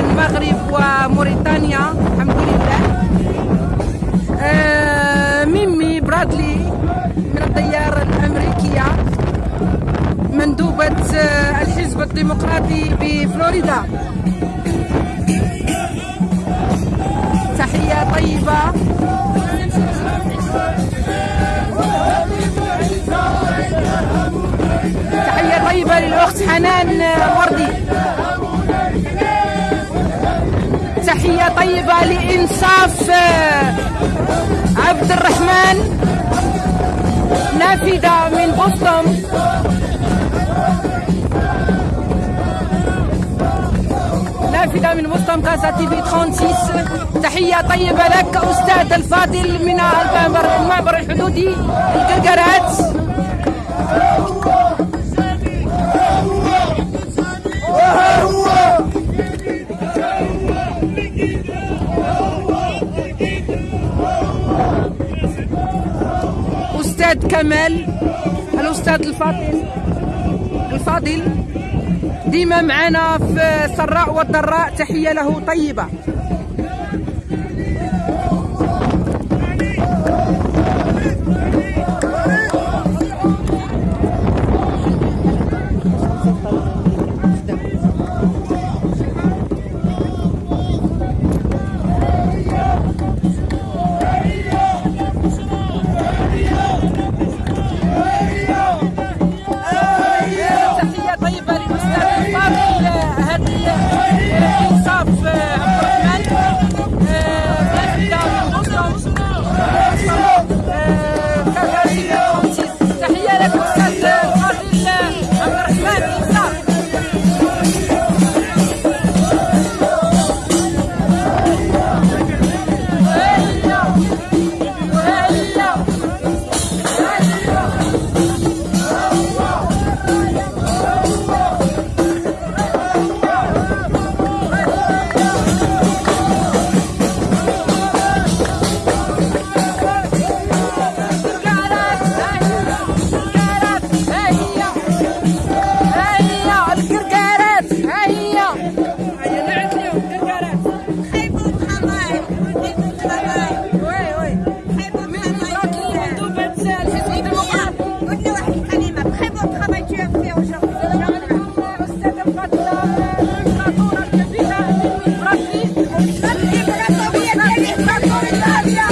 المغرب وموريتانيا. الحمد لله. آه، ميمي برادلي من الديار الأمريكية مندوبة آه، الحزب الديمقراطي بفلوريدا. تحية طيبة. تحية طيبة للأخت حنان وردي. تحية طيبة لإنصاف عبد الرحمن. نافذة من بوسطن نافذة من بوسطن كاسا تي في 36 تحية طيبة لك أستاذ الفاضل من المعبر الحدودي. أستاذ كمال الأستاذ الفاضل الفاضل. ديما معنا في السراء والضراء تحية له طيبة. solidaria.